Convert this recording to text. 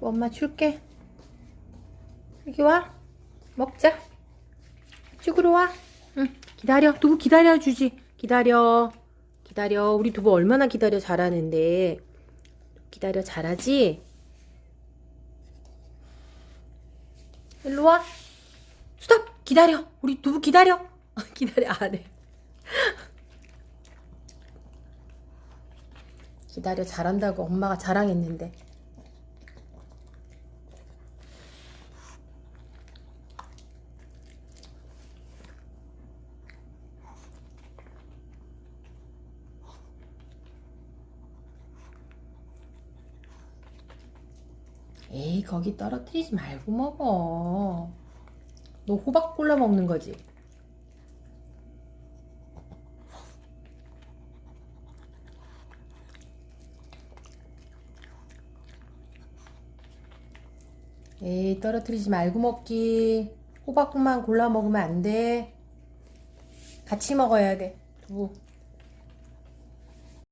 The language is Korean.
엄마 줄게. 여기 와. 먹자. 이쪽으로 와. 응. 기다려. 두부 기다려 주지. 기다려. 기다려. 우리 두부 얼마나 기다려 잘하는데. 기다려 잘하지? 일로 와. 스톱. 기다려. 우리 두부 기다려. 기다려. 안 해. 기다려 잘한다고 엄마가 자랑했는데. 에이 거기 떨어뜨리지 말고 먹어. 너 호박 골라 먹는 거지? 에이 떨어뜨리지 말고 먹기. 호박만 골라 먹으면 안돼. 같이 먹어야 돼. 두부